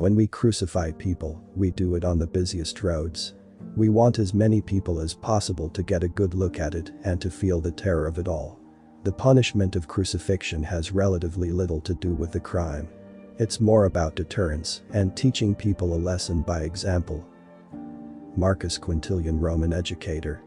When we crucify people, we do it on the busiest roads. We want as many people as possible to get a good look at it and to feel the terror of it all. The punishment of crucifixion has relatively little to do with the crime. It's more about deterrence and teaching people a lesson by example. Marcus Quintilian Roman educator